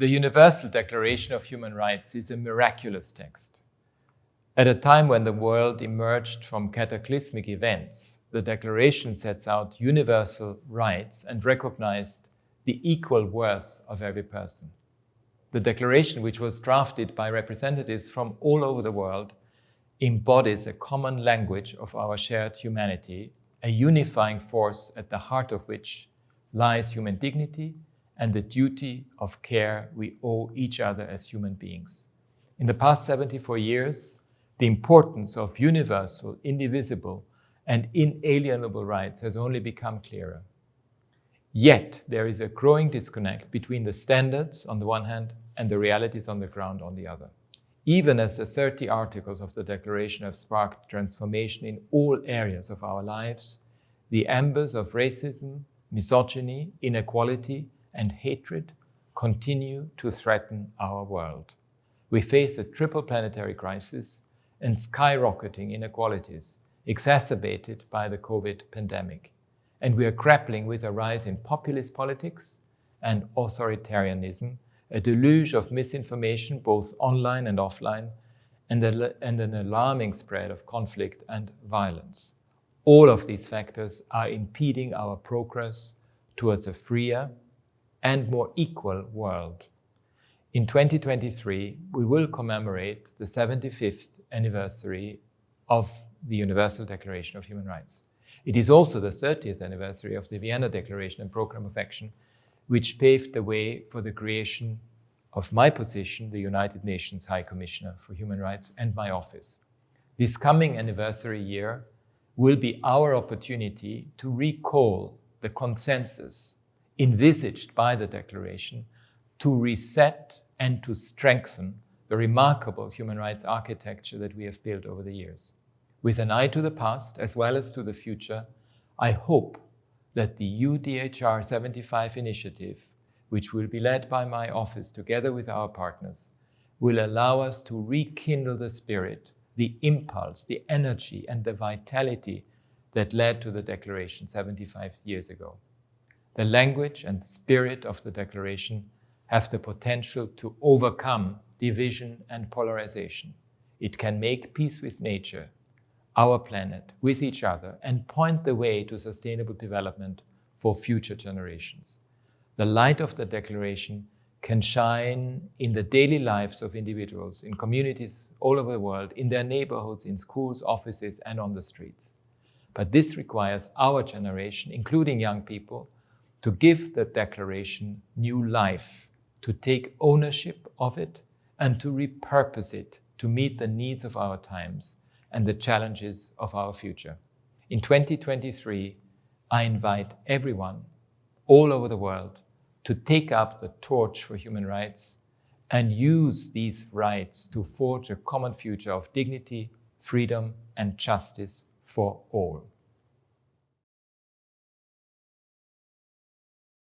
The Universal Declaration of Human Rights is a miraculous text. At a time when the world emerged from cataclysmic events, the Declaration sets out universal rights and recognized the equal worth of every person. The Declaration, which was drafted by representatives from all over the world, embodies a common language of our shared humanity, a unifying force at the heart of which lies human dignity and the duty of care we owe each other as human beings. In the past 74 years, the importance of universal, indivisible, and inalienable rights has only become clearer. Yet, there is a growing disconnect between the standards on the one hand and the realities on the ground on the other. Even as the 30 articles of the Declaration have sparked transformation in all areas of our lives, the embers of racism, misogyny, inequality, and hatred continue to threaten our world. We face a triple planetary crisis and skyrocketing inequalities exacerbated by the COVID pandemic. And we are grappling with a rise in populist politics and authoritarianism, a deluge of misinformation both online and offline, and, a, and an alarming spread of conflict and violence. All of these factors are impeding our progress towards a freer, and more equal world. In 2023, we will commemorate the 75th anniversary of the Universal Declaration of Human Rights. It is also the 30th anniversary of the Vienna Declaration and Programme of Action, which paved the way for the creation of my position, the United Nations High Commissioner for Human Rights, and my office. This coming anniversary year will be our opportunity to recall the consensus envisaged by the Declaration to reset and to strengthen the remarkable human rights architecture that we have built over the years. With an eye to the past as well as to the future, I hope that the UDHR 75 initiative, which will be led by my office together with our partners, will allow us to rekindle the spirit, the impulse, the energy, and the vitality that led to the Declaration 75 years ago. The language and spirit of the Declaration have the potential to overcome division and polarization. It can make peace with nature, our planet, with each other, and point the way to sustainable development for future generations. The light of the Declaration can shine in the daily lives of individuals, in communities all over the world, in their neighborhoods, in schools, offices, and on the streets. But this requires our generation, including young people, to give the declaration new life, to take ownership of it, and to repurpose it to meet the needs of our times and the challenges of our future. In 2023, I invite everyone all over the world to take up the torch for human rights and use these rights to forge a common future of dignity, freedom, and justice for all.